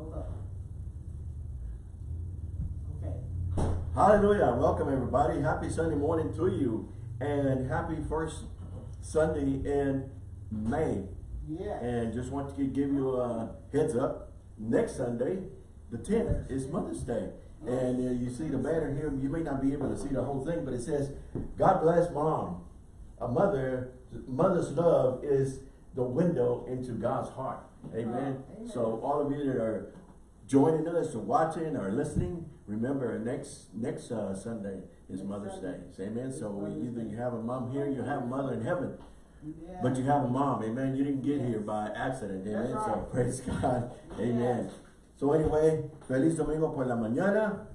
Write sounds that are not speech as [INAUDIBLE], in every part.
Hold up. Okay. Hallelujah. Welcome everybody. Happy Sunday morning to you. And happy first Sunday in May. Yes. And just want to give you a heads up. Next Sunday, the 10th, is Mother's Day. And uh, you see the banner here, you may not be able to see the whole thing, but it says, God bless mom. A mother, mother's love is the window into God's heart. Amen. Amen. So all of you that are joining us or watching or listening, remember next next uh, Sunday is Next Mother's Sunday. Day. Amen. So we, either you have a mom here, you have a mother in heaven. Yeah. But you have a mom, amen. You didn't get Yes. here by accident, amen. That's So praise [LAUGHS] God, amen. So anyway, feliz domingo por la mañana.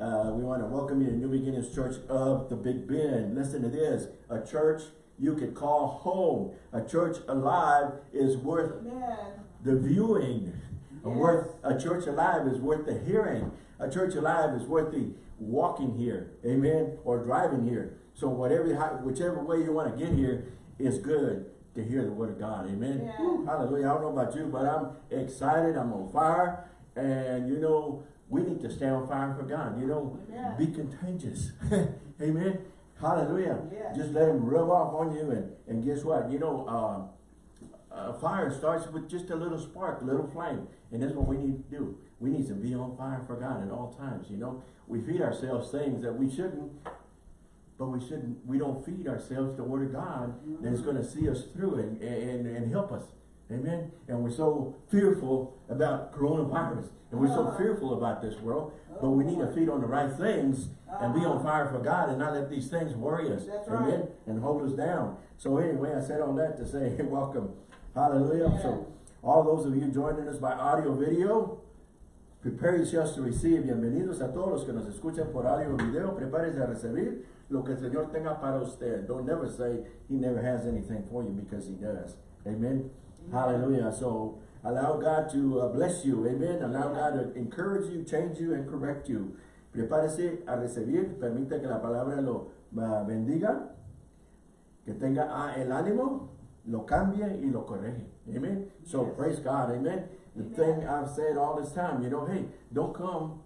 Uh, we want to welcome you to New Beginnings Church of the Big Bend. Listen to this: a church you could call home. A church alive is worth Amen. the viewing. Yes. worth a church alive is worth the hearing. A church alive is worth the walking here, amen, or driving here. So whatever, whichever way you want to get here is good to hear the word of God, amen. Yeah. Woo, hallelujah. I don't know about you, but I'm excited. I'm on fire, and you know we need to stay on fire for God. You know, Amen. be contagious, [LAUGHS] amen. Hallelujah. Yes. Just let him rub off on you, and and guess what? You know. Uh, a fire starts with just a little spark, a little flame. And that's what we need to do. We need to be on fire for God at all times, you know. We feed ourselves things that we shouldn't, but we shouldn't, we don't feed ourselves the word of God that's going to see us through and, and, and help us. Amen. And we're so fearful about coronavirus. And we're so Uh-huh. fearful about this world. But we need to feed on the right things and be on Uh-huh. fire for God and not let these things worry us. That's Amen. right. And hold us down. So anyway, I said all that to say [LAUGHS] welcome. Hallelujah. Amen. So all those of you joining us by audio video, prepare yourselves to receive. Bienvenidos a todos los que nos escuchan por audio video. Prepárese a recibir lo que el Señor tenga para usted. Don't never say he never has anything for you because he does. Amen. Hallelujah. So allow God to uh, bless you. Amen. Allow God to encourage you, change you, and correct you. Prepárese a recibir. Permita que la palabra lo uh, bendiga. Que tenga ah, el ánimo, lo cambie y lo corrige. Amen. So Yes. praise God. Amen. The Amen. thing I've said all this time, you know, hey, don't come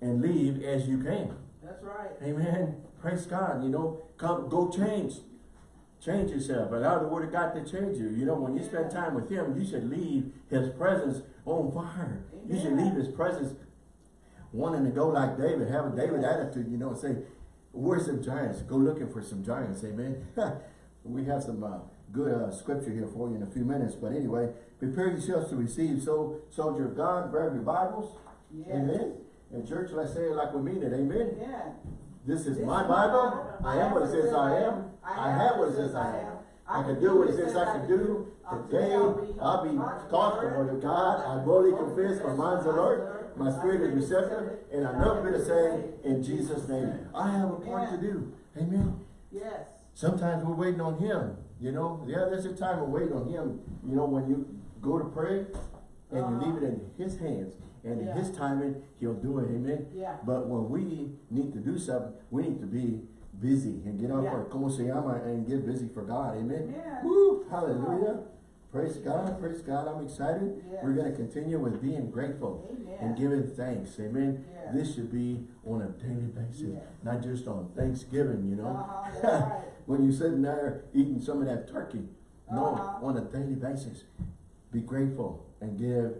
and leave as you came. That's right. Amen. Praise God. You know, come, go change. Change yourself. Allow the word of God to change you. You know, when you spend time with him, you should leave his presence on fire. You should leave his presence wanting to go like David, have a David attitude, you know, and say, where's some giants? Go looking for some giants. Amen. [LAUGHS] we have some uh, good uh, scripture here for you in a few minutes. But anyway, prepare yourselves to receive. So, soldier of God, grab your Bibles. Yes. Amen. And church, let's say it like we mean it. Amen. Yeah. This is my Bible. I am what it says I am. I have what it says I am. I can do what it says I can do. Today, I'll be taught the word of God. I boldly confess my mind's alert. My spirit is receptive. And I know to say in Jesus' name. I have a part to do. Amen. Yes. Sometimes we're waiting on him. You know, yeah, there's a time of waiting on him. You know, when you go to pray and you leave it in his hands. And in his timing, he'll do it. Amen. Yeah. But when we need to do something, we need to be busy and get off Yeah. our como se llama and get busy for God. Amen. Amen. Woo, hallelujah. Praise God, praise God. I'm excited. Yes. We're going to continue with being grateful Amen. and giving thanks. Amen. Yeah. This should be on a daily basis, Yeah. not just on Thanksgiving, you know. Uh-huh, [LAUGHS] right. when you're sitting there eating some of that turkey. No, Uh-huh. on a daily basis. Be grateful and give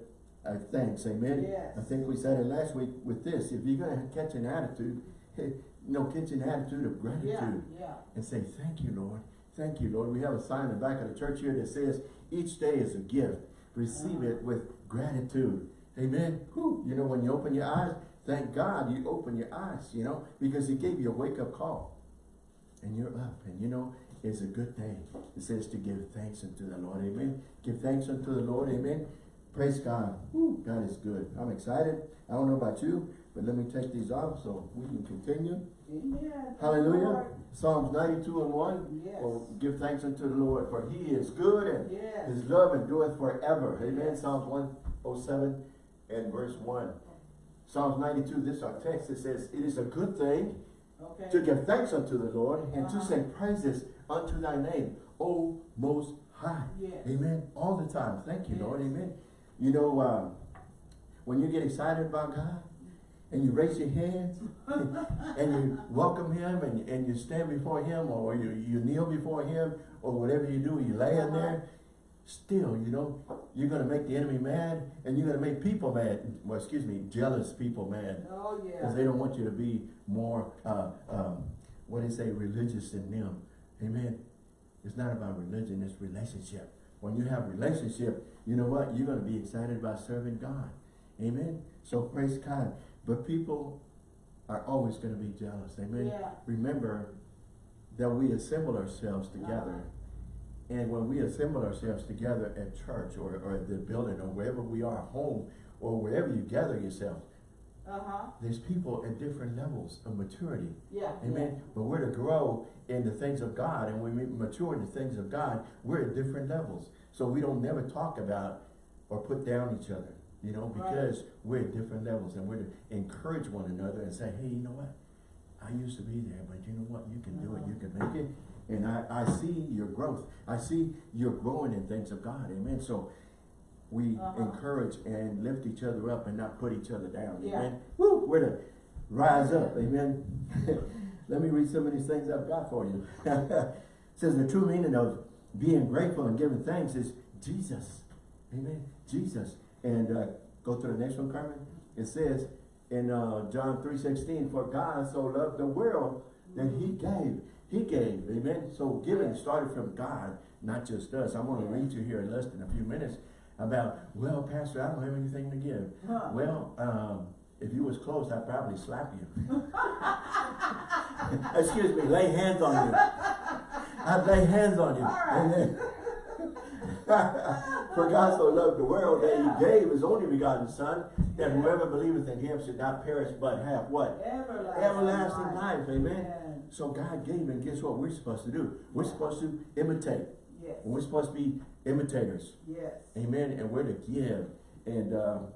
uh, thanks. Amen. Yes. I think we said it last week with this. If you're going to catch an attitude, hey, [LAUGHS] you know, catch an attitude of gratitude Yeah. Yeah. and say, thank you, Lord. Thank you, Lord. We have a sign in the back of the church here that says, each day is a gift. Receive it with gratitude. Amen. Whew. You know, when you open your eyes, thank God you open your eyes, you know, because he gave you a wake-up call. And you're up. And you know, it's a good day. It says to give thanks unto the Lord. Amen. Give thanks unto the Lord. Amen. Praise God. Whew. God is good. I'm excited. I don't know about you, but let me take these off so we can continue. Amen. Hallelujah. Lord. Psalms 92 and 1. Yes. Oh, give thanks unto the Lord, for he is good and Yes. his love endureth forever. Amen. Psalms 107 and verse 1. Psalms 92, this is our text. It says, It is a good thing Okay. to give thanks unto the Lord and to Uh-huh. sing praises unto thy name, O Most High. Yes. Amen. All the time. Thank you, Lord. Amen. You know, uh, when you get excited about God and you raise your hands [LAUGHS] and you welcome him and, and you stand before him or you, you kneel before him or whatever you do, you lay in there, still, you know, you're going to make the enemy mad and you're going to make people mad. Well, excuse me, jealous people mad Oh, because they don't want you to be more, uh, um, what do they say, religious than them. Amen. It's not about religion, it's relationship. When you have a relationship, you know what? You're going to be excited about serving God. Amen. So praise God. But people are always going to be jealous. Amen. Yeah. Remember that we assemble ourselves together. Uh-huh. And when we assemble ourselves together at church or, or at the building or wherever we are, home, or wherever you gather yourself, Uh-huh. there's people at different levels of maturity. Yeah. Amen. But we're to grow in the things of God, and when we mature in the things of God, we're at different levels. So we don't never talk about or put down each other, you know, Right. because we're at different levels, and we're to encourage one another and say, hey, you know what? I used to be there, but you know what? You can do it. You can make it. And I, I see your growth. I see you're growing in things of God. Amen. So we Uh-huh. encourage and lift each other up and not put each other down. Yeah. Amen. Woo, we're to rise up. Amen. [LAUGHS] Let me read some of these things I've got for you. it [LAUGHS] says the true meaning of being grateful and giving thanks is Jesus. Amen. Jesus. And uh, go to the next one, Carmen. It says in uh, John 3.16, for God so loved the world that he gave. He gave. Amen. So giving started from God, not just us. I'm going to read you here in less than a few minutes about, well, Pastor, I don't have anything to give. Huh. Well, um, if you was close, I'd probably slap you. [LAUGHS] Excuse me, lay hands on you. I'd lay hands on you. Right. Amen. [LAUGHS] For God so loved the world that he gave his only begotten son, that whoever believeth in him should not perish but have what? Everlasting, Everlasting life. Amen. Amen. So God gave and guess what we're supposed to do? We're supposed to imitate. Yes. We're supposed to be imitators. Yes. Amen. And we're to give. And um,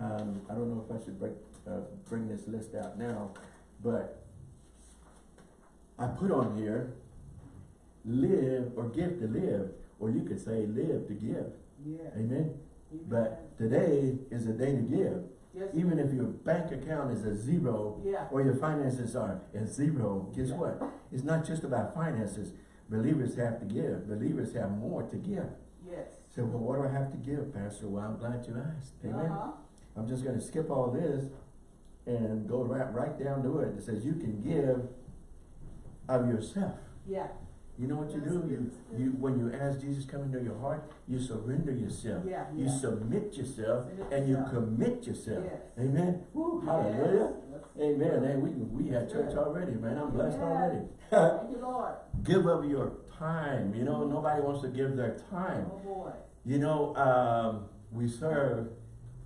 um, I don't know if I should break, uh, bring this list out now, but I put on here, live or give to live, or you could say live to give. Yes. Amen. Amen. But today is a day to give. Yes. Even if your bank account is a zero, Yeah. or your finances are at zero, guess Yeah. what? It's not just about finances. Believers have to give. Believers have more to give. Yes. So, well, what do I have to give, Pastor? Well, I'm glad you asked. Amen. Uh-huh. I'm just going to skip all this and go right, right down to it. It says you can give of yourself. Yeah. You know what you do? You, you when you ask Jesus come into your heart, you surrender yourself. Yeah, You submit yourself Submit and you commit yourself. Yes. Amen. Woo, hallelujah. Yes. Amen. Hey, we we had church already, man. I'm blessed Yeah. already. Thank you, Lord. [LAUGHS] give up your time. You know, nobody wants to give their time. Oh, boy. You know, um, we serve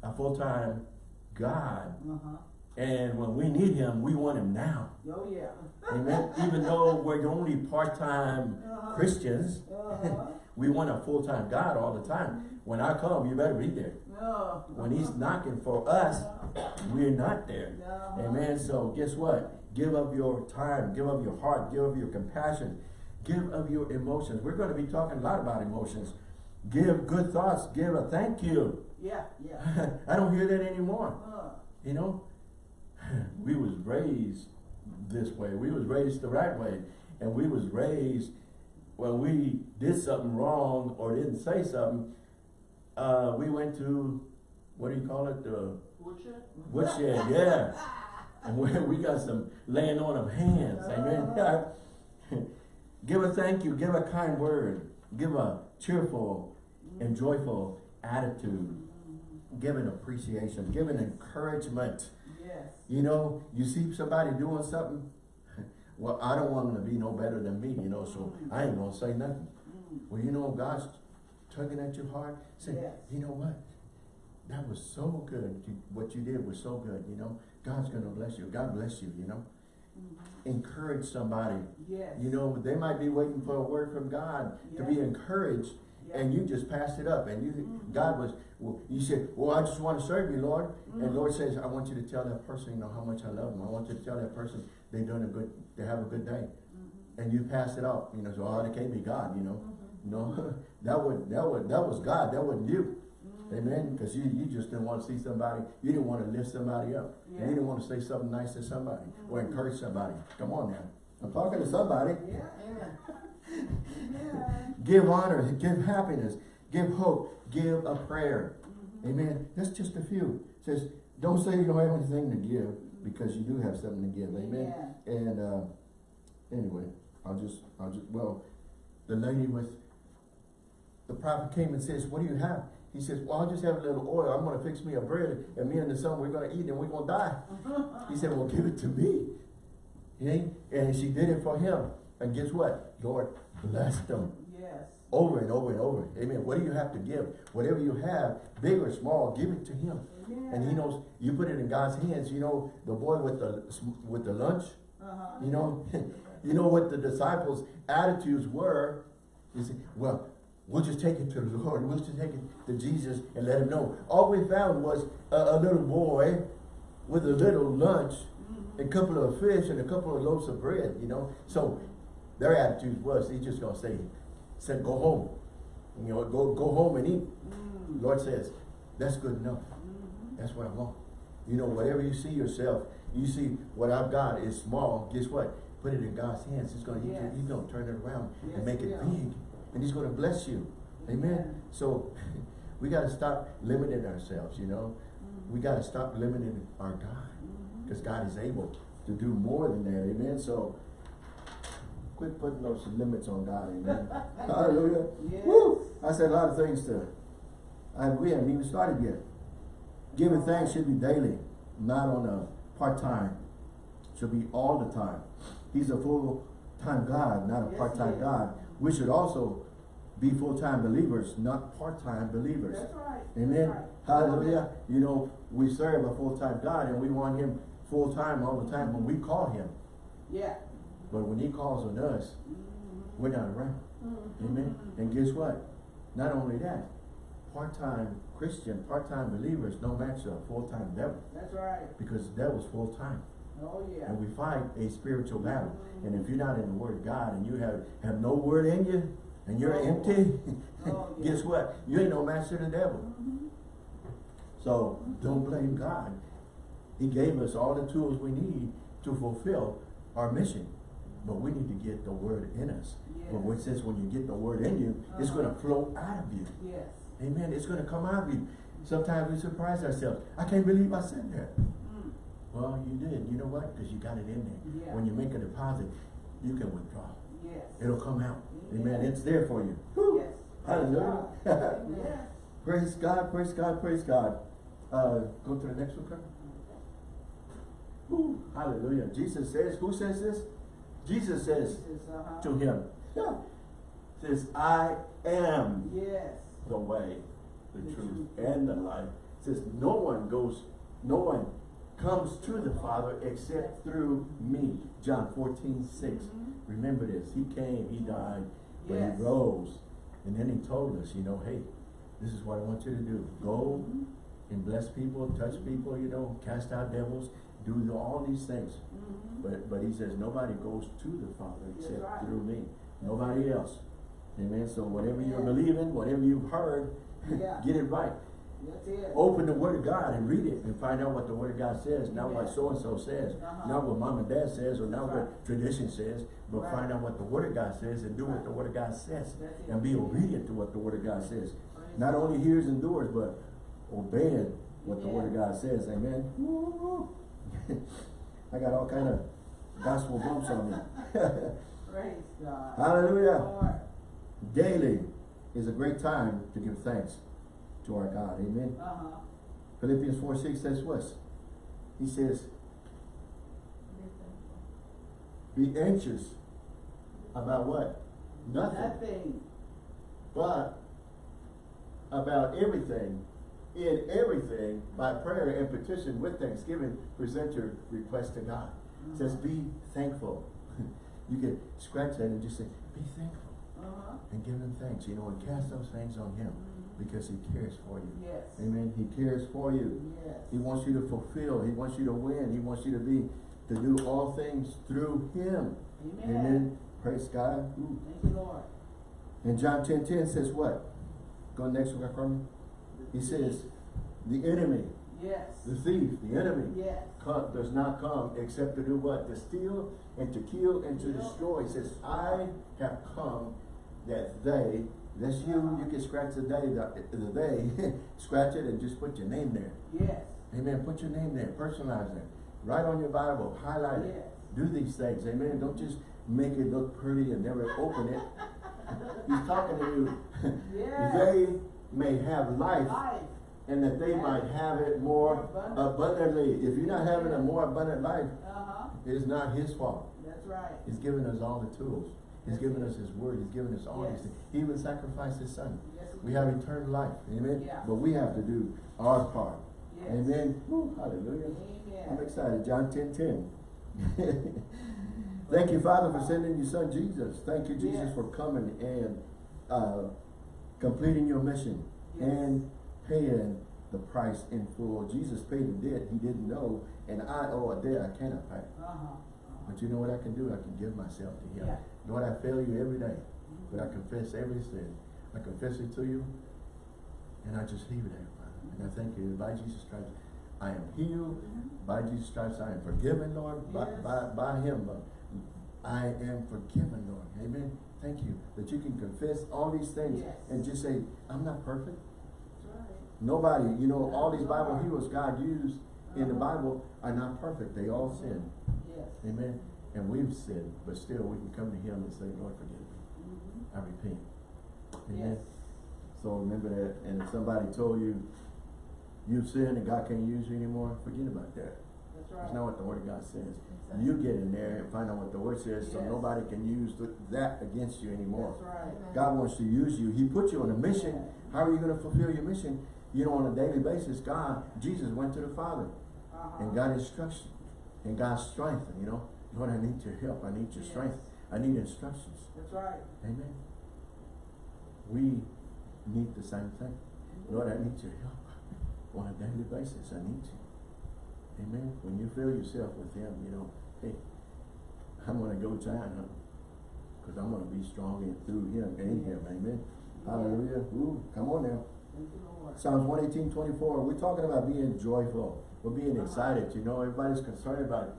a full-time God. Uh-huh. And when we need him, we want him now. Oh, yeah. Amen. Even though we're the only part-time Uh-huh. Christians, Uh-huh. [LAUGHS] we want a full-time God all the time. When I come, you better be there. Oh. When he's knocking for us, we're not there. Uh-huh. Amen. So guess what? Give up your time, give up your heart, give up your compassion, give up your emotions. We're going to be talking a lot about emotions. Give good thoughts, give a thank you. Yeah, yeah. [LAUGHS] I don't hear that anymore. Uh, You know, [LAUGHS] we was raised this way. We was raised the right way. And we was raised when we did something wrong or didn't say something, uh, we went to, what do you call it? The Butcher? woodshed, [LAUGHS] yeah. And we, we got some laying on of hands, amen. [LAUGHS] give a thank you, give a kind word, give a cheerful and joyful attitude, give an appreciation, give an encouragement. Yes. You know, you see somebody doing something, [LAUGHS] well, I don't want them to be no better than me, you know, so I ain't gonna say nothing. Well, you know, God's tugging at your heart, saying, Yes. you know what? That was so good. What you did was so good, you know. God's gonna bless you. God bless you, you know. Mm-hmm. Encourage somebody. Yes. You know, they might be waiting for a word from God to be encouraged, Yeah. and you just passed it up. And you, mm-hmm. God was, well, you said, well, I just want to serve you, Lord. And mm-hmm. Lord says, I want you to tell that person, you know, how much I love them. I want you to tell that person they're doing a good, they have a good day. Mm-hmm. And you pass it up, you know, so, oh, that can't be God, you know. No, [LAUGHS] that would, that would, that was God. That wasn't you. Amen. Because you, you just didn't want to see somebody, you didn't want to lift somebody up. And Yeah. you didn't want to say something nice to somebody or encourage somebody. Come on now. I'm talking to somebody. Yeah. Yeah. [LAUGHS] Give honor, give happiness, give hope, give a prayer. Mm-hmm. Amen. That's just a few. It says, don't say you don't have anything to give because you do have something to give. Amen. And uh, anyway, I'll just, I'll just, well, the lady with, the prophet came and says, what do you have? He says, well, I'll just have a little oil. I'm going to fix me a bread and me and the son, we're going to eat and we're going to die. [LAUGHS] He said, well, give it to me. Okay? And she did it for him. And guess what? Lord bless them. Yes. over and over and over. Amen. What do you have to give? Whatever you have, big or small, give it to him. And he knows, you put it in God's hands. You know, the boy with the, with the lunch, Uh-huh. you know, [LAUGHS] you know what the disciples' attitudes were. You say, well, we'll just take it to the Lord. We'll just take it to Jesus and let him know. All we found was a, a little boy with a little lunch, a couple of fish and a couple of loaves of bread, you know. So their attitude was, he's just going to say, said, go home. You know, go, go home and eat. Mm. Lord says, that's good enough. Mhm. That's what I want. You know, whatever you see yourself, you see what I've got is small. Guess what? Put it in God's hands. He's gonna, Yes. he's gonna turn it around Yes, and make it will. big. And he's gonna bless you. Amen. Amen. So [LAUGHS] we gotta stop limiting ourselves, you know. Mm-hmm. We gotta stop limiting our God. Because God is able to do more than that. Amen. So quit putting those limits on God. Amen. [LAUGHS] Hallelujah. Yes. Woo! I said a lot of things to, I, we haven't even started yet. Giving thanks should be daily, not on a part-time. Should be all the time. He's a full-time God, not a Yes, part-time. God. We should also be full-time believers, not part-time believers. That's right. Amen. That's right. Hallelujah. You know, we serve a full-time God and we want him full-time all the time when we call him. Yeah. But when he calls on us, Mhm. we're not around. Mhm. Amen. And guess what? Not only that, part-time Christian, part-time believers don't match a full-time devil That's right. because the devil's full-time. Oh, yeah. And we fight a spiritual battle. And if you're not in the word of God and you have, have no word in you and you're Oh. empty, Oh, [LAUGHS] yeah. guess what? You ain't no match to the devil. Mhm. So don't blame God. He gave us all the tools we need to fulfill our mission. But we need to get the word in us. But Yes. what it says when you get the word in you, it's Uh-huh. going to flow out of you. Yes. Amen. It's going to come out of you. Sometimes we surprise ourselves. I can't believe I said that. Mm. Well, you did. You know what? Because you got it in there. Yeah. When you make a deposit, you can withdraw. Yes. It'll come out. Amen. It's there for you. Yes. Hallelujah. Yes. [LAUGHS] praise God, praise God, praise God. Uh, go to the next one, Carmen. Whew. Hallelujah. Jesus says, who says this? Jesus says uh-huh. to him, yeah, says, I am Yes. the way, the The truth, truth. and the life. Says no one goes, no one comes to the Father except through me. John 14, 6. Mhm. Remember this. He came, he died, but Yes. he rose. And then he told us, you know, hey, this is what I want you to do. Go Mhm. and bless people, touch people, you know, cast out devils, do all these things. Mhm. But but he says nobody goes to the Father except right. through me. Nobody else. Amen. So whatever you're believing, whatever you've heard, Yeah. [LAUGHS] get it right. It. Open the Word of God and read it and find out what the Word of God says, not what so and so says, Uh-huh. not what mom and dad says, or not That's what tradition says, but Right. find out what the Word of God says and do what the Word of God says, and be obedient to what the Word of God says. Not only hears and doers, but obeying what the Word of God says. Amen. [LAUGHS] I got all kind of gospel bumps on me. [LAUGHS] Praise God. Hallelujah. Lord. Daily is a great time to give thanks to our God. Amen. Uh-huh. Philippians 4 6 says what? He says, Be anxious about what? Nothing. Nothing. But about everything, in everything, by prayer and petition with thanksgiving, present your request to God. It says, Be thankful. [LAUGHS] you can scratch that and just say, Be thankful. Uh-huh. And give him thanks, you know, and cast those things on him because he cares for you. Yes. Amen. He cares for you. Yes. He wants you to fulfill. He wants you to win. He wants you to be, to do all things through him. Amen. Amen. Praise God. Thank you, Lord. And John 10, 10 says what? Go next one, Carmen. He says, the enemy, Yes. the thief, the enemy, Yes. come, does not come except to do what? To steal and to kill and to destroy. He says, I have come that they, that's you, you can scratch the day, the, the they, [LAUGHS] scratch it and just put your name there. Yes. Amen. Put your name there, personalize it. Write on your Bible, highlight it. Do these things. Amen. Don't just make it look pretty and never open it. [LAUGHS] He's talking to you. [LAUGHS] Yes. They may have life Life. and that they might have it more Abundant. abundantly. If you're not having a more abundant life, Uh-huh. it's not his fault. That's right. He's given us all the tools. He's given us his word. He's given us all Yes. these things. He even sacrificed his son. Yes, We have eternal life. Amen. Yeah. But we have to do our part. Yes. Amen. Woo, hallelujah. I'm excited. John 10 10. [LAUGHS] Thank you, Father, for sending your son Jesus. Thank you, Jesus, for coming and uh, completing your mission Yes. and paying the price in full. Jesus paid the debt he didn't know, and I owe a debt I cannot pay. Uh-huh. But you know what I can do? I can give myself to him. Yeah. Lord, I fail you every day, but I confess every sin. I confess it to you, and I just leave it there, Father. And I thank you. By Jesus Christ, I am healed. By Jesus Christ, I am forgiven, Lord. By, Yes. by, by him, uh, I am forgiven, Lord. Amen. Thank you that you can confess all these things Yes. and just say, I'm not perfect. Right. Nobody, you know, all these Bible heroes God used in the Uh-huh. Bible are not perfect. They all sin. Yes. Amen. And we've sinned, but still we can come to him and say, Lord, forgive me. Mhm. I repent. Amen. Yes. So remember that. And if somebody told you you've sinned and God can't use you anymore, forget about that. That's That's not what the word of God says. You get in there and find out what the word says so nobody can use th- that against you anymore. That's right. God wants to use you. He put you on a mission. Yeah. How are you going to fulfill your mission? You know, on a daily basis, God, Jesus went to the Father Uh-huh. and got instruction and got strength. You know, Lord, I need your help. I need your Yes. strength. I need instructions. That's right. Amen. We need the same thing. Lord, I need your help [LAUGHS] on a daily basis. I need you. Amen. When you fill yourself with Him, you know, hey, I'm going to go giant because I'm going to be strong in, through Him and Him. Amen. Hallelujah. Ooh, come on now. Thank you, Lord. Psalms 118, 24. We're talking about being joyful. We're being excited. You know, everybody's concerned about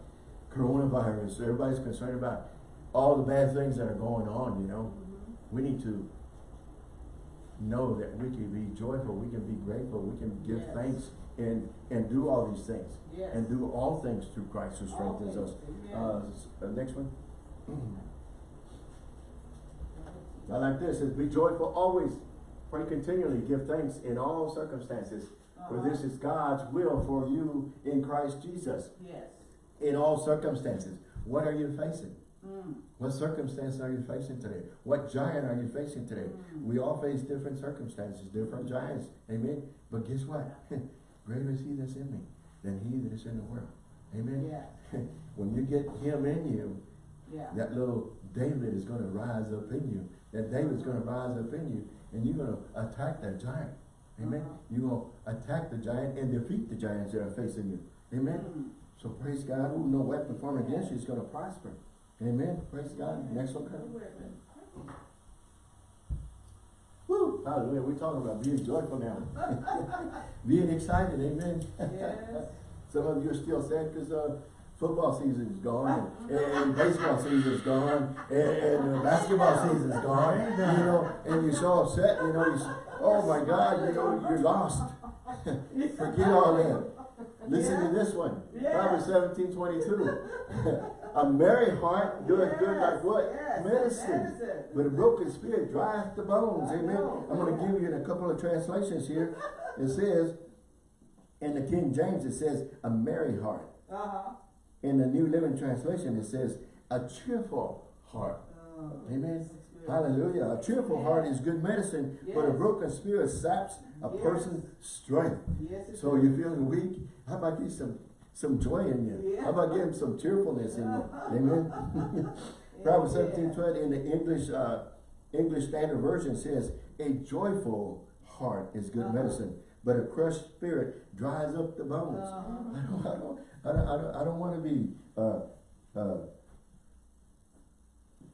coronavirus. Everybody's concerned about all the bad things that are going on, you know. Mhm. We need to know that we can be joyful, we can be grateful, we can give Yes. thanks and, and do all these things. Yes. And do all things through Christ who strengthens us. Uh, uh, next one. [CLEARS THROAT] I like this, it be joyful always, pray continually, give thanks in all circumstances. For Uh-huh. this is God's will for you in Christ Jesus. Yes. In all circumstances. What are you facing? Mm. What circumstance are you facing today? What giant are you facing today? Mm. We all face different circumstances, different giants. Amen. But guess what? [LAUGHS] Greater is he that's in me than he that is in the world. Amen. Yeah. [LAUGHS] when you get him in you, Yeah. that little David is going to rise up in you. That David's going to rise up in you. And you're going to attack that giant. Amen. Uh-huh. You're going to attack the giant and defeat the giants that are facing you. Amen. Mm. So praise God. Ooh, no weapon formed against you is going to prosper. Amen. Praise God. Next one, Colonel. Woo! Hallelujah. We're talking about being joyful now. [LAUGHS] being excited. Amen. Yes. [LAUGHS] Some of you are still sad because uh, football season is gone, and, [LAUGHS] and baseball season is gone, and, and uh, basketball season is gone. You know, and you're so upset. You know, you s- oh my God, you know, you're lost. Forget all that. Listen to this one. Yeah. Proverbs 17, 22. A merry heart doeth good like what? Yes, Medicine. medicine. But a broken spirit drieth the bones. I Amen. know. I'm going to give you in a couple of translations here. It says, in the King James, it says, a merry heart. Uh-huh. In the New Living Translation, it says, a cheerful heart. Uh, Amen. Hallelujah. A cheerful heart is good medicine, but a broken spirit saps a Yes. person's strength. Yes, So you're feeling weak? How about get some, some joy in you? Yeah. How about getting some cheerfulness in you? [LAUGHS] Amen. Proverbs Yeah. 17, 20 in the English, uh, English Standard Version says, a joyful heart is good Uh-huh. medicine, but a crushed spirit dries up the bones. Uh-huh. I don't, I don't, I don't, I don't, I don't want to be, uh, uh,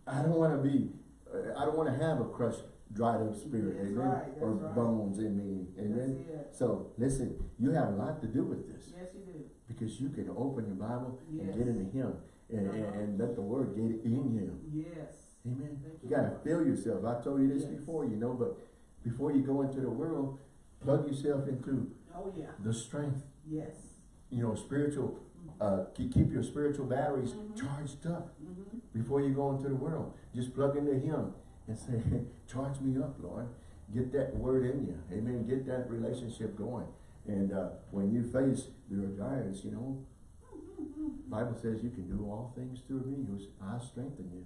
I don't want to be, uh, I don't want to have a crushed dried up spirit, That's amen? right, Or right. bones in me, amen? So, listen, you have a lot to do with this, Yes, you do. because you can open your Bible and get into Him, and, and, Uh-huh. and let the Word get in you, Yes. amen? Thank You you, gotta Lord. fill yourself, I told you this Yes. before, you know, but before you go into the world, plug yourself into Oh, yeah. the strength, Yes. you know, spiritual, uh, keep, your spiritual batteries Mhm. charged up Mm-hmm. before you go into the world. Just plug into Him and say, [LAUGHS] charge me up, Lord. Get that word in you. Amen. Get that relationship going. And uh, when you face your giants, you know, Bible says you can do all things through me I strengthen you.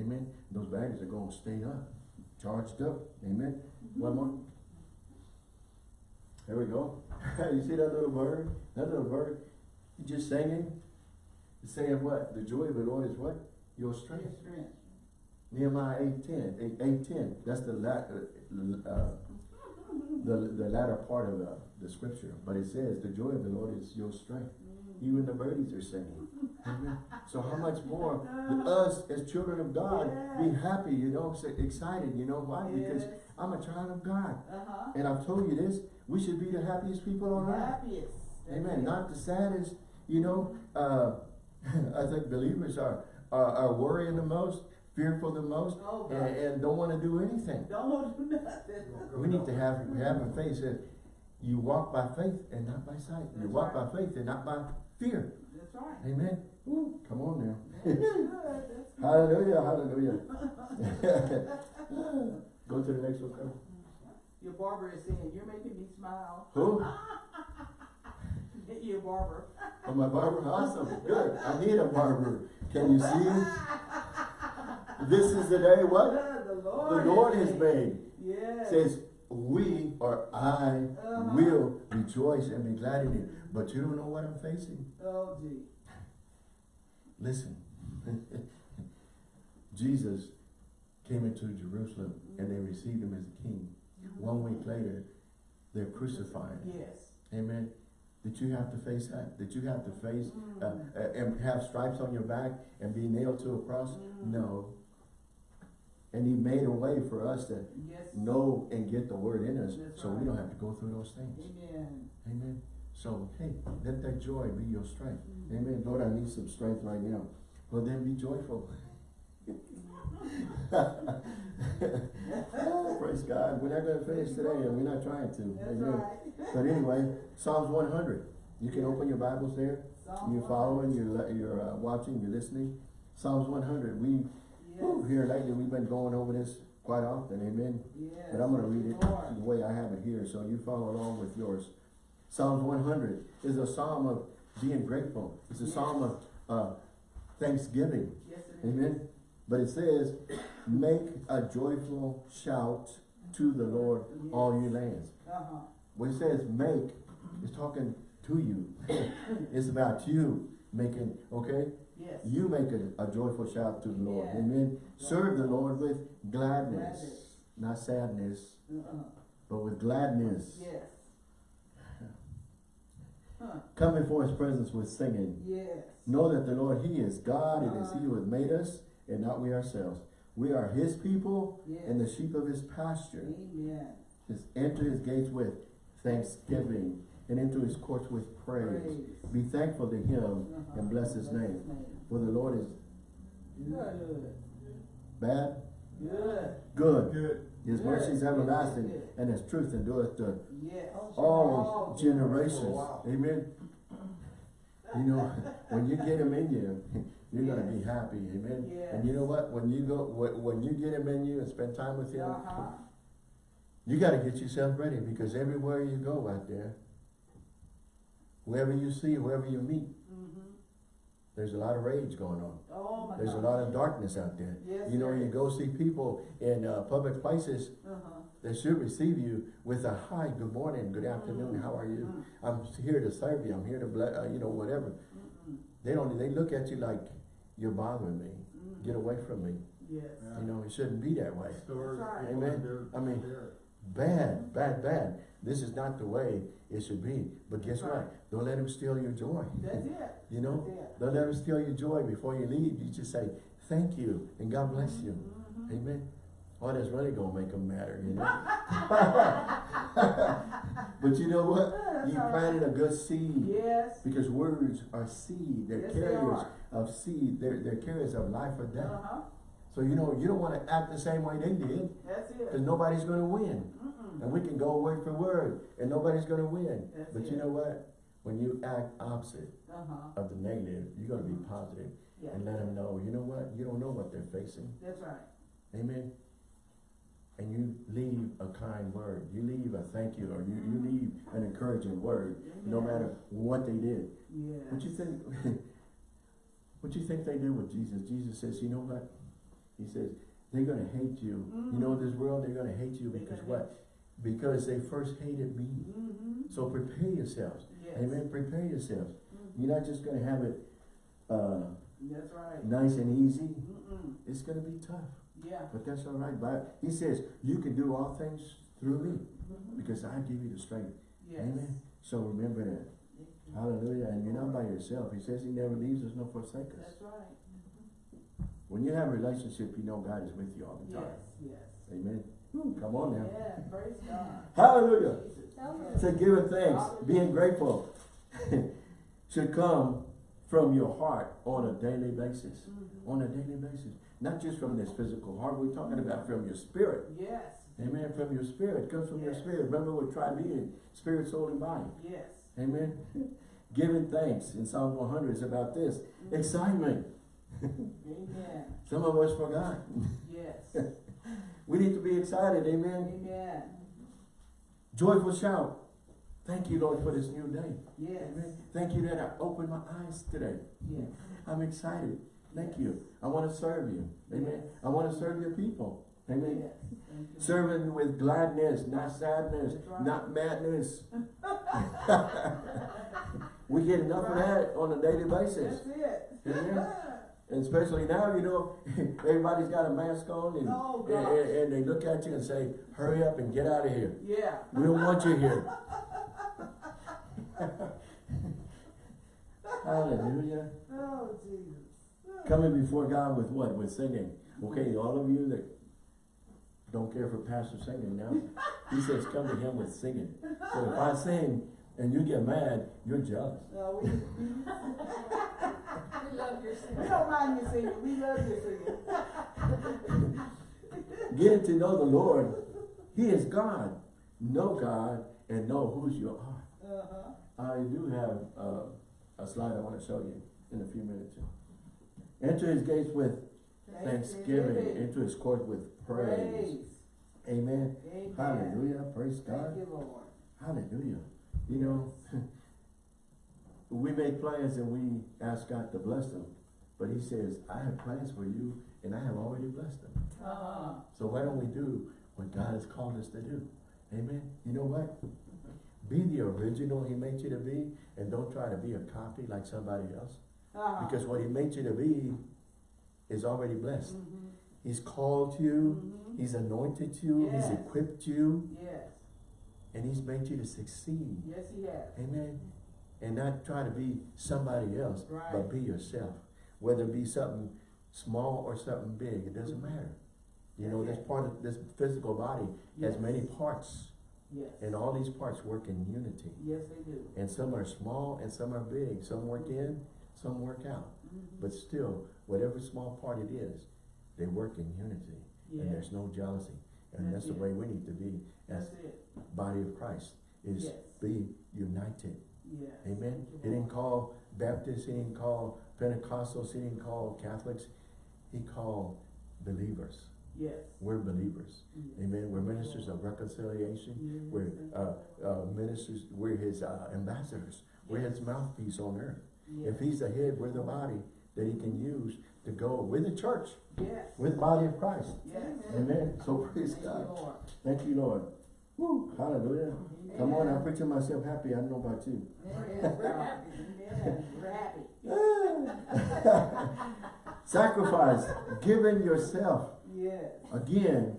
Amen. Those batteries are going to stay up, charged up. Amen. One more. There we go. [LAUGHS] you see that little bird? That little bird, just singing. He's saying what? The joy of the Lord is what? Your strength. Yes, strength. Nehemiah 8.10, 8, 8.10, that's the, la, uh, uh, the, the latter part of the, the scripture. But it says, the joy of the Lord is your strength. Even the birdies are singing. Amen. So how much more us as children of God be happy, you know, excited, you know why? Because I'm a child of God. Uh-huh. And I've told you this, we should be the happiest people on earth. Happiest. Amen. Not the saddest, you know, uh, [LAUGHS] I think believers are, are, are worrying the most, fearful the most, Oh, and, and don't want to do anything. Don't want to do nothing. [LAUGHS] We need to have, have a faith that you walk by faith and not by sight. You walk right. by faith and not by fear. That's right. Amen. Woo, come on now. That's. That's. [LAUGHS] Hallelujah, hallelujah. [LAUGHS] Go to the next one. Your barber is saying, you're making me smile. Who? Your barber. Oh, my barber? Awesome. Good. I need a barber. Can you see? This is the day what? The The Lord. Lord has made. Yes. Says, we or I Uh-huh. will rejoice and be glad in it. But you don't know what I'm facing. Oh, gee. Listen. [LAUGHS] Jesus came into Jerusalem and they received him as a king. One week later, they're crucifying. Yes. Amen. Did you have to face that? Did you have to face uh, Mm. uh, and have stripes on your back and be nailed to a cross? Mm. No. And he made a way for us to Yes. know and get the word in us That's so we don't have to go through those things. Amen. Amen. So, hey, let that joy be your strength. Mm. Amen. Lord, I need some strength right now. Well, then be joyful. Oh, [LAUGHS] praise God. We're not going to finish today and we're not trying to. That's Amen. right. But anyway, Psalms 100. You can open your Bibles there. Psalm You're following, you're, you're uh, watching, you're listening. Psalms 100. We, whew, here lately, we've been going over this quite often. Amen. Yes. But I'm going to read it the way I have it here, so you follow along with yours. Psalms 100 is a psalm of being grateful. It's a psalm of uh, thanksgiving. Yes. Amen. But it says, make a joyful shout to the Lord, all you lands. Uh-huh. When it says make, it's talking to you. [LAUGHS] it's about you making, okay? Yes. You make a, a joyful shout to the Lord. Yeah. Amen. Serve the Lord with gladness, Gladness. not sadness, Uh-uh. but with gladness. Yes. [LAUGHS] Huh. Come before his presence with singing. Yes. Know that the Lord, he is God. It is he who has made us and not we ourselves. We are his people Yes. and the sheep of his pasture. Amen. Just enter his gates with thanksgiving and into his courts with praise. Praise. Be thankful to him Uh-huh. and bless his name. For the Lord is Good. bad, Good. good. Good. His Good. mercy is everlasting Good. and his truth endureth to Yes. all generations. Wow. Amen. You know, [LAUGHS] when you get him in you, you're gonna be happy. Amen. Yes. And you know what? When you go, when, when you get him in you and spend time with him, Uh-huh. you gotta get yourself ready because everywhere you go out there, whoever you see, whoever you meet, Mm-hmm. there's a lot of rage going on. Oh, my There's a lot of darkness out there. Yes, You know, you go see people in uh, public places Uh-huh. that should receive you with a hi, good morning, good afternoon, how are you? Mm-hmm. I'm here to serve you. I'm here to bless, uh, you know, whatever. They don't, they look at you like, you're bothering me. Mm. Get away from me. Yes. You know, it shouldn't be that way. Stores, right. Amen. I mean. Bad, bad, bad. This is not the way it should be. But guess Right. what? Don't let him steal your joy. That's it. [LAUGHS] You know? It. Don't let him steal your joy before you leave. You just say, thank you and God bless you. Mhm. Amen. Oh, that's really gonna make them matter, you know? [LAUGHS] [LAUGHS] But you know what? You planted a good seed. Yes. Because words are seed, they're Yes, they carriers are. Of seed, they're, they're carriers of life or death. Uh-huh. So you know, you don't wanna act the same way they did, That's cause nobody's gonna win. Mm-mm. And we can go word for word, and nobody's gonna win. That's But you know what? When you act opposite Uh-huh. of the negative, you're gonna be positive Yeah. and let them know, you know what? You don't know what they're facing. That's right. Amen. And you leave a kind word, you leave a thank you, or you, you leave an encouraging word, no matter what they did. Yeah. What you think, [LAUGHS] what do you think they did with Jesus? Jesus says, you know what? He says, they're gonna hate you. You know, this world, they're gonna hate you because what? Because they first hated me. Mm-hmm. So prepare yourselves. Yes. Amen. Prepare yourselves. Mhm. You're not just gonna have it, uh, That's right. nice and easy. It's gonna be tough. Yeah. But that's all right. But he says, you can do all things through me Mhm. because I give you the strength. Yes. Amen. So remember that. Hallelujah. And you're not by yourself. He says he never leaves us nor forsakes us. That's right. When you have a relationship, you know God is with you all the time. Yes, yes. Amen. Whew, come on now. Yeah, praise God. Hallelujah. Jesus. So giving thanks, being grateful [LAUGHS] should come from your heart on a daily basis. Mhm. On a daily basis. Not just from this physical heart, we're talking about from your spirit. Yes, Amen. From your spirit. It comes from your spirit. Remember what triune being, spirit, soul, and body. yes. Amen. [LAUGHS] Giving thanks in Psalm 100 is about this. Mhm. Excitement. Amen. [LAUGHS] Some of us forgot. Yes. [LAUGHS] We need to be excited. Amen. Amen. Joyful shout. Thank you, Lord, for this new day. Yes. Amen. Thank you that I opened my eyes today. Yes. I'm excited. Thank you. I want to serve you. Amen. I want to serve your people. Amen. Yes. Serving with gladness, not sadness, right. not madness. [LAUGHS] we get enough of that on a daily basis. That's it. Amen. [LAUGHS] And especially now, you know, [LAUGHS] everybody's got a mask on and, Oh, and, and- and they look at you and say, hurry up and get out of here. Yeah. We don't want you here. Hallelujah. Oh, Jesus. Coming before God with what? With singing. Okay, all of you that don't care for pastor singing now, he says come to him with singing. So if I sing and you get mad, you're jealous. No, we, [LAUGHS] We love your singing. we singing. don't mind you singing. We love your singing. [LAUGHS] Getting to know the Lord. He is God. Know God and know whose you are. Uh-huh. I do have uh, a slide I want to show you in a few minutes. Enter his gates with thanksgiving, into his court with praise. Praise. Amen. Amen. Hallelujah. Praise God. you. Hallelujah. You know, [LAUGHS] we make plans and we ask God to bless them. But he says, I have plans for you and I have already blessed them. Uh-huh. So why don't we do what God has called us to do? Amen. You know what? Be the original he made you to be and don't try to be a copy like somebody else. Uh-huh. Because what he made you to be is already blessed. Mhm. He's called you, Mhm. he's anointed you, Yes. he's equipped you, Yes. and he's made you to succeed. Yes, he has. Amen. And not try to be somebody else, Right. but be yourself. Whether it be something small or something big, it doesn't matter. You know, this part of this physical body has many parts, Yes. and all these parts work in unity. Yes, they do. And some are small and some are big. Some work in, some work out. Mhm. But still, whatever small part it is, they work in unity. Yeah. And there's no jealousy. And That's that's the way we need to be as body of Christ, is Yes. be united. Yes. Amen. He didn't call Baptists, he didn't call Pentecostals, he didn't call Catholics. He called believers. Yes. We're believers. Yes. Amen. We're ministers of reconciliation. We're uh, uh, ministers, we're his uh, ambassadors. We're his mouthpiece on earth. If he's the head, we're the body that he can use to go with the church, Yes. with the body of Christ. Yes. Amen. So praise Thank you, God. Lord. Thank you, Lord. Woo, hallelujah. Come on, I'm Amen. preaching myself happy. I don't know about you. Yes, we're happy. Yes, we're happy. Ah. [LAUGHS] Sacrifice, giving yourself. Yes. Again,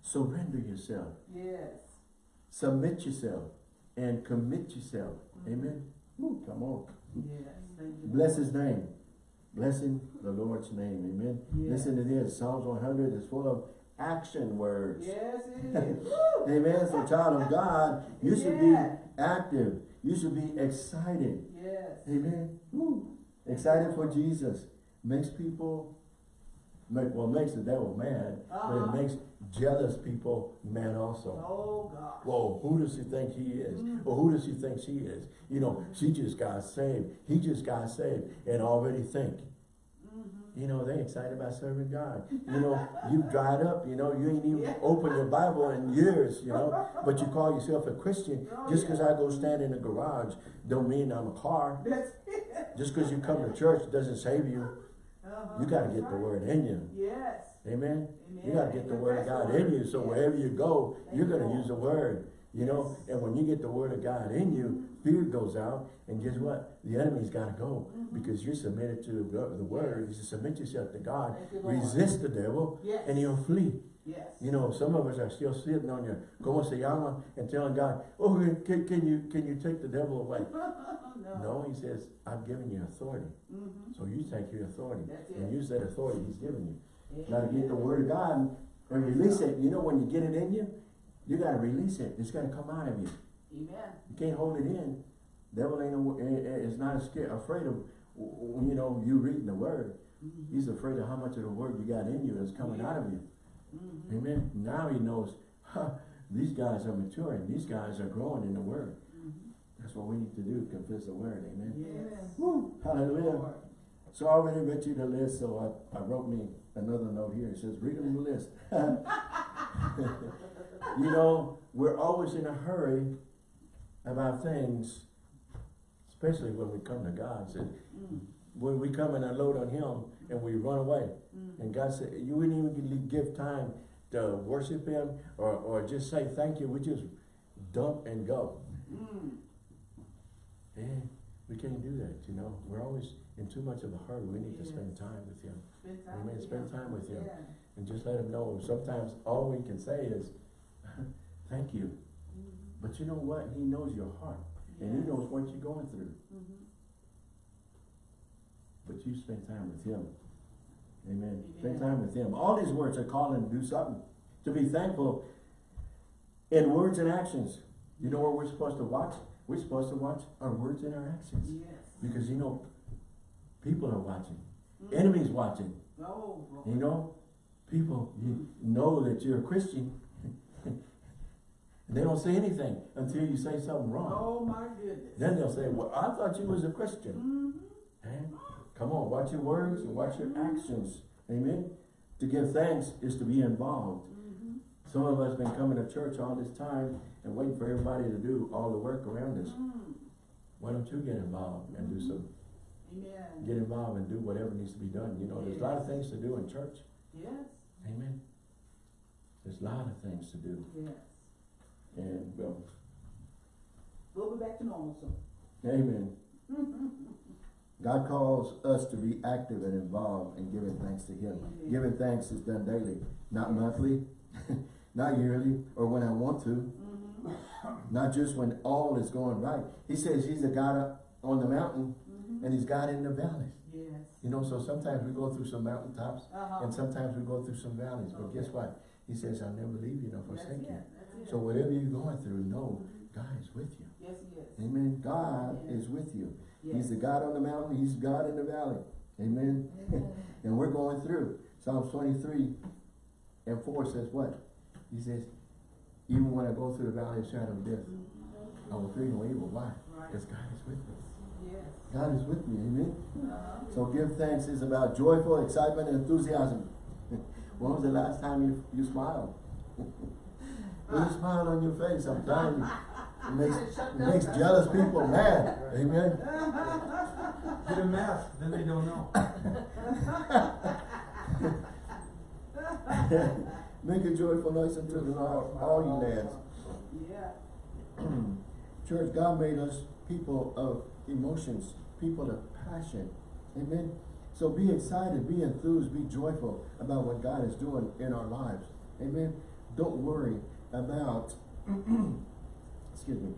surrender yourself. Yes. Submit yourself and commit yourself. Mm-hmm. Amen. Woo, come on. Yes. Thank you. Bless his name. Blessing the Lord's name. Amen. Yes. Listen to this. Psalms 100 is full of action words. Yes, it [LAUGHS] is. Amen. So child of God, you should be active. You should be excited. Yes. Amen. Woo. Excited for Jesus. Makes people, make, well, makes the devil mad, but Uh-huh. it makes jealous people mad also. Oh, gosh. Whoa, who does he think he is? Mm. Or who does he think she is? You know, she just got saved. He just got saved and already think. Mhm. You know, they excited about serving God. You know, [LAUGHS] you dried up, you know, you ain't even Yeah. opened your Bible in years, you know, but you call yourself a Christian. Oh, Just because yeah. I go stand in the garage don't mean I'm a car. Just because you come to church doesn't save you. Uh-huh. You got to get the word in you. Yes. Amen. You got to get the word of God in you. So Yes. wherever you go, Thank you're going to use the word. You know, Yes. and when you get the word of God in you, fear goes out, and guess what? The enemy's got to go Mhm. because you're submitted to the word. You submit yourself to God, you, resist the devil, Yes. and he'll flee. Yes. You know, some of us are still sitting on your como se llama and telling God, "Oh, can, can you can you take the devil away?" [LAUGHS] no. No, He says, "I've given you authority, Mm-hmm. so you take your authority That's and use that authority He's given you." Now to get the word of God and release it. You know, when you get it in you, you got to release it. It's got to come out of you. Amen. You can't hold it in. Devil ain't eh, eh, is not scared, afraid of, you know, you reading the word. Mm-hmm. He's afraid of how much of the word you got in you is coming out of you. Mm-hmm. Amen. Now he knows, huh, these guys are maturing. These guys are growing in the word. That's what we need to do, confess the word. Amen. Yes. Woo, hallelujah. Lord. So I already read you the list, so I, I wrote me another note here. It says, read them the list. [LAUGHS] you know, we're always in a hurry about things, especially when we come to God. Said, Mm. when we come and unload on Him and we run away. Mm. And God said, you wouldn't even give time to worship Him or, or just say thank you. We just dump and go. Mm. And we can't do that, you know. We're always in too much of a hurry. We need to spend time with Him. Spend time Amen. with Spend Him. time with Him. Yeah. And just let Him know. Sometimes all we can say is, [LAUGHS] thank you. Mhm. But you know what? He knows your heart. And He knows what you're going through. Mhm. But you spend time with Him. Amen. Amen. Spend time with Him. All these words are calling to do something. To be thankful in words and actions. You know where we're supposed to watch? We're supposed to watch our words and our actions. Yes. Because you know, people are watching. Mhm. Enemies watching. Oh, You know, people you know that you're a Christian. and [LAUGHS] they don't say anything until you say something wrong. Oh, my goodness. Then they'll say, well, I thought you was a Christian. Mm-hmm. Eh? Come on, watch your words and watch your actions. Amen. To give thanks is to be involved. Some of us been coming to church all this time and waiting for everybody to do all the work around us. Mm. Why don't you get involved and do some, Amen. get involved and do whatever needs to be done? You know, there's a lot of things to do in church. Yes. Amen. There's a lot of things to do. Yes. And, well, We'll be back to normal soon. amen. [LAUGHS] God calls us to be active and involved in giving thanks to Him. Amen. Giving thanks is done daily, not monthly, [LAUGHS] not yearly, or when I want to, Mm-hmm. not just when all is going right. He says He's a God on the mountain Mm-hmm. and He's God in the valleys. Yes. You know, so sometimes we go through some mountaintops Uh-huh. and sometimes we go through some valleys. But guess what? He says, I'll never leave you nor forsake you. So whatever you're going through, know God is with you. Yes, he is. Amen. God Amen. is with you. Yes. He's the God on the mountain. He's God in the valley. Amen. Amen. [LAUGHS] and we're going through. Psalms 23 and 4 says what? He says, even when I go through the valley of shadow of death, I will fear no evil. Why? Because God is with me. Yes. God is with me. Amen. Uh-huh. So give thanks is about joyful excitement and enthusiasm. [LAUGHS] when was the last time you, you smiled? Put a smile on your face. I'm telling you. It makes, [LAUGHS] it makes jealous people mad. [LAUGHS] Amen. Get a mask, then they don't know. Make a joyful noise unto the Lord, all you lads. Yeah. [CLEARS THROAT] Church, God made us people of emotions, people of passion. Amen. So be excited, be enthused, be joyful about what God is doing in our lives. Amen. Don't worry about, [CLEARS THROAT] excuse me,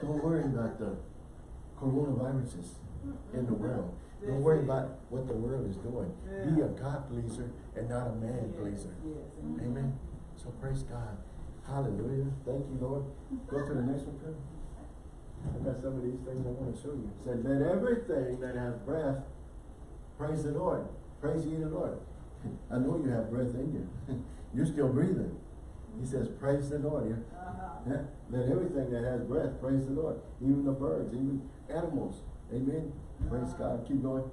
don't worry about the coronaviruses. in the world. Don't worry about what the world is doing. Be a God pleaser and not a man pleaser. Yes, Amen. So praise God. Hallelujah. Thank you, Lord. Go to the next one, Kevin. I got some of these things I want to show you. It said, let everything that has breath praise the Lord. Praise ye the Lord. [LAUGHS] I know you have breath in you. [LAUGHS] You're still breathing. He says, praise the Lord. Yeah. Uh-huh. Yeah. Let everything that has breath praise the Lord. Even the birds, even animals. Amen. Praise God. Keep going.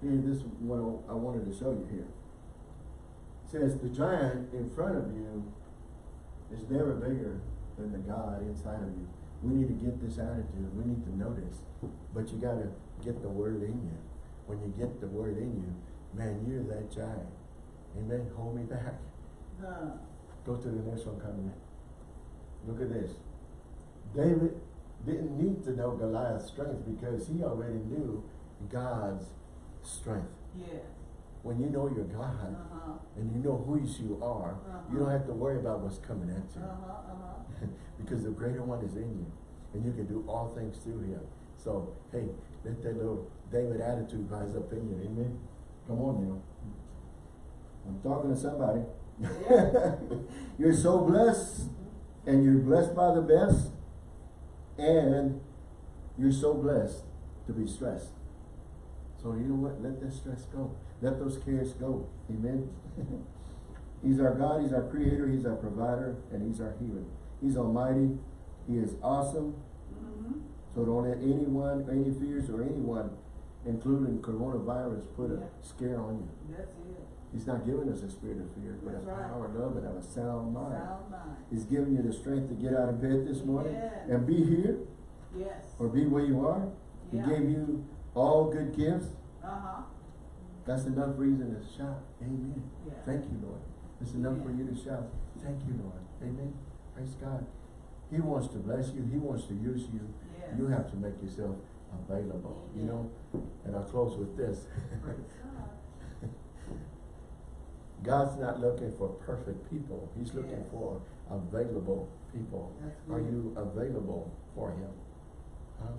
Here, this is what I wanted to show you here. It says the giant in front of you is never bigger than the God inside of you. We need to get this attitude. We need to know this. But you gotta get the word in you. When you get the word in you, man, you're that giant. Amen. Hold me back. Go to the next one coming in. Look at this. David didn't need to know Goliath's strength because he already knew God's strength. Yeah. When you know your God Uh-huh. and you know who you are, you don't have to worry about what's coming at you. Uh-huh, uh-huh. [LAUGHS] because the greater one is in you. And you can do all things through him. So, hey, let that little David attitude rise up in you. Amen. Come on now. I'm talking to somebody. Yeah. [LAUGHS] you're so blessed, and you're blessed by the best, and you're so blessed to be stressed. So you know what? Let that stress go. Let those cares go. Amen. [LAUGHS] he's our God, He's our creator, He's our provider, and He's our healer. He's almighty, He is awesome. Mm-hmm. So don't let anyone, any fears or anyone, including coronavirus, put a scare on you. That's. He's not giving us a spirit of fear, but a That's right. power, love, and of a sound mind. Sound mind. He's giving you the strength to get out of bed this morning Yes. and be here Yes. or be where you are. He gave you all good gifts. Uh-huh. That's enough reason to shout. Amen. Yeah. Thank you, Lord. It's enough for you to shout. Thank you, Lord. Amen. Praise God. He wants to bless you. He wants to use you. You have to make yourself available. You know, and I'll close with this. [LAUGHS] God's not looking for perfect people. He's looking Yes. for available people. Are you available for Him? Huh?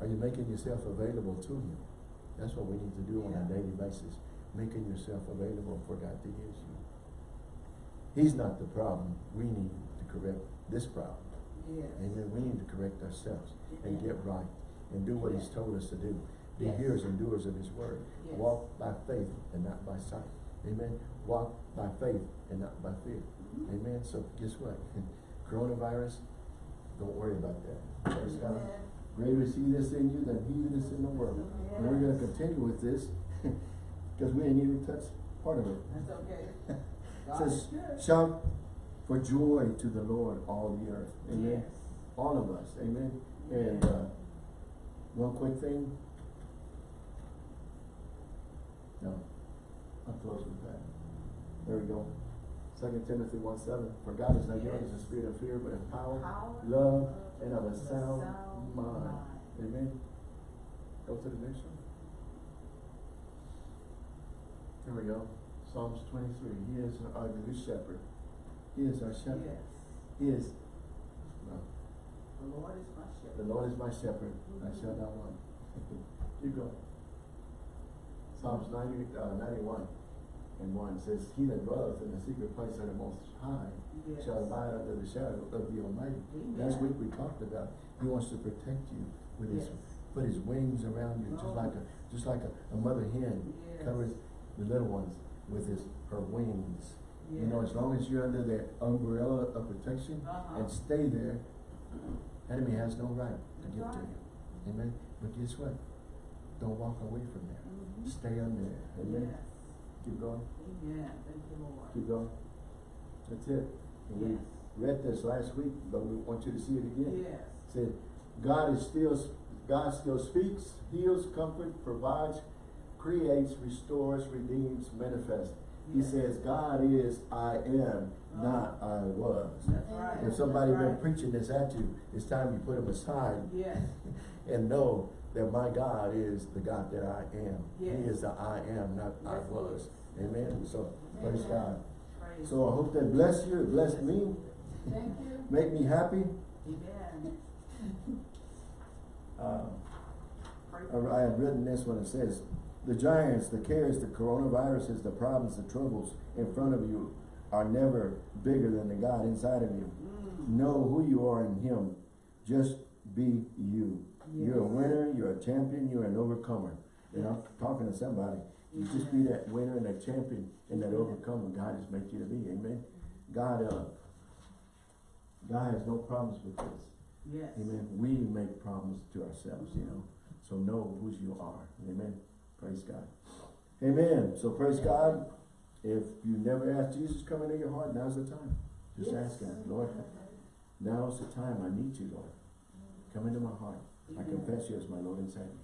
Are you making yourself available to Him? That's what we need to do on a daily basis. Making yourself available for God to use you. He's not the problem. We need to correct this problem. Yes. Amen. We need to correct ourselves and get right and do what He's told us to do. Be Yes. hearers and doers of His word. Yes. Walk by faith and not by sight. Amen. Walk by faith and not by fear. Mhm. Amen. So guess what? [LAUGHS] Coronavirus, don't worry about that. Praise God. Amen. Greater is He that's in you than He that is in the world. And we're going to continue with this [LAUGHS] because we ain't even touched part of it. That's okay. [LAUGHS] It says, shout for joy to the Lord, all the earth. Amen. Yes. All of us. Amen. And uh, one quick thing. No. I'll close with that. There we go. Second Timothy one seven. For God has not given us a spirit of fear, but of power, Power, love, and of a sound sound mind. mind. Amen. Go to the next one. Here we go. Psalms twenty-three. He is our good shepherd. He is our shepherd. Yes. He is. No. The Lord is my shepherd. The Lord is my shepherd, I shall not want. [LAUGHS] Keep going. Psalms 90, uh, 91 and 1 says, He that dwelleth in the secret place of the Most High Yes. shall abide under the shadow of the Almighty. Amen. Last week we talked about, He wants to protect you with His, Yes. put His wings around you, just Oh. like a, just like a, a mother hen Yes. covers the little ones with his, her wings. You know, as long as you're under the umbrella of protection Uh-huh. and stay there, enemy has no right to get to you. Amen. But guess what? Don't walk away from there. Mhm. Stay under there. Amen. Yes. Keep going. Amen. Thank you, Lord. Keep going. That's it. And we Yes. read this last week, but we want you to see it again. Yes. Said, God is still, God still speaks, heals, comforts, provides, creates, restores, redeems, manifests. He says, God is I am, uh-huh. not I was. That's right. If somebody That's been right. preaching this at you, it's time you put them aside Yes. [LAUGHS] and know that my God is the God that I am. He is the I am, not I Yes, he was. Amen. So praise God. Praise So I hope that bless you, it blessed me, Thank you. make me happy. Amen. Uh, [LAUGHS] I have written this one, it says, the giants, the cares, the coronaviruses, the problems, the troubles in front of you are never bigger than the God inside of you. Know who you are in Him. Just be you. You're a winner, a champion, you're an overcomer. And I'm talking to somebody. You just be that winner and that champion and that overcomer God has made you to be. Amen. God, uh, God has no problems with this. Yes. Amen. We make problems to ourselves, you know. So know who you are. Amen. Praise God. Amen. So praise God. If you never asked Jesus come into your heart, now's the time. Just ask Him, Lord, now's the time. I need you, Lord. Come into my heart. I confess you as my Lord and Savior.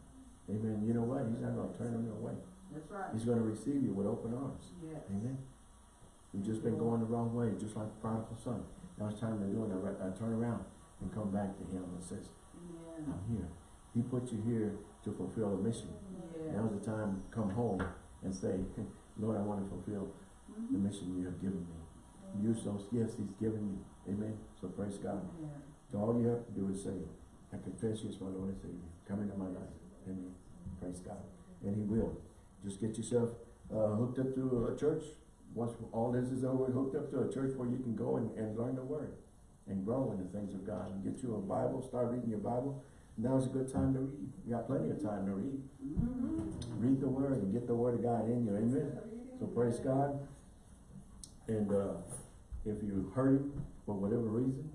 Amen. You know what? He's not going to turn me away. That's right. He's going to receive you with open arms. Yes. Amen. You've just been going the wrong way, just like the prodigal son. Now it's time to do it. I, I turn around and come back to him and says, Yeah. I'm here. He put you here to fulfill a mission. Yeah. Now's the time to come home and say, [LAUGHS] Lord, I want to fulfill the mission you have given me. Use those gifts he's given you. Amen. So praise God. Yeah. So all you have to do is say, I confess you as my Lord and Savior. Come into my life. Amen. Praise God. And he will. Just get yourself uh, hooked up to a church. Once all this is over, hooked up to a church where you can go and, and learn the word and grow in the things of God. And get you a Bible, start reading your Bible. Now's a good time to read. You got plenty of time to read. Mm-hmm. Read the word and get the word of God in you. Amen. So praise God. And uh, if you're hurting for whatever reason,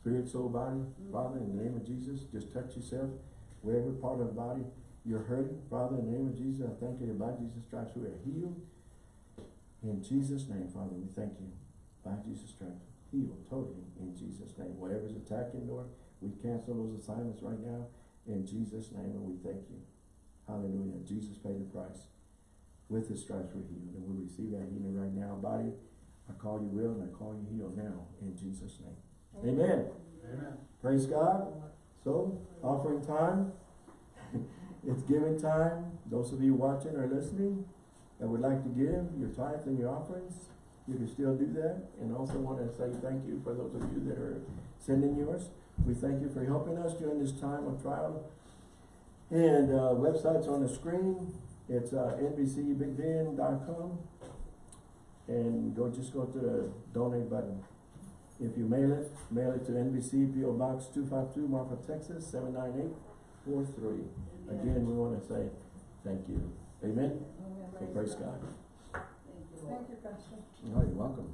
spirit, soul, body, Father, in the name of Jesus, just touch yourself, wherever part of the body you're hurting. Father, in the name of Jesus, I thank you by Jesus' stripes we are healed. In Jesus' name, Father, we thank you. By Jesus' stripes, healed totally in Jesus' name. Whatever's attacking, Lord, we cancel those assignments right now in Jesus' name and we thank you. Hallelujah. Jesus paid the price. With his stripes we're healed and we receive that healing right now. Body, I call you well and I call you healed now in Jesus' name. Amen. Amen. Praise God. So, offering time. [LAUGHS] it's giving time. Those of you watching or listening that would like to give your tithes and your offerings, you can still do that. And also want to say thank you for those of you that are sending yours. We thank you for helping us during this time of trial. And uh, website's on the screen. It's uh, nbcbigbend.com. And go just go to the donate button. If you mail it, mail it to NBC PO Box two five two, Marfa, Texas, seven nine eight four three. Again, we wanna say thank you. Amen? Oh, so praise God. Thank you, Lord. Thank you, Pastor. Oh, you're welcome.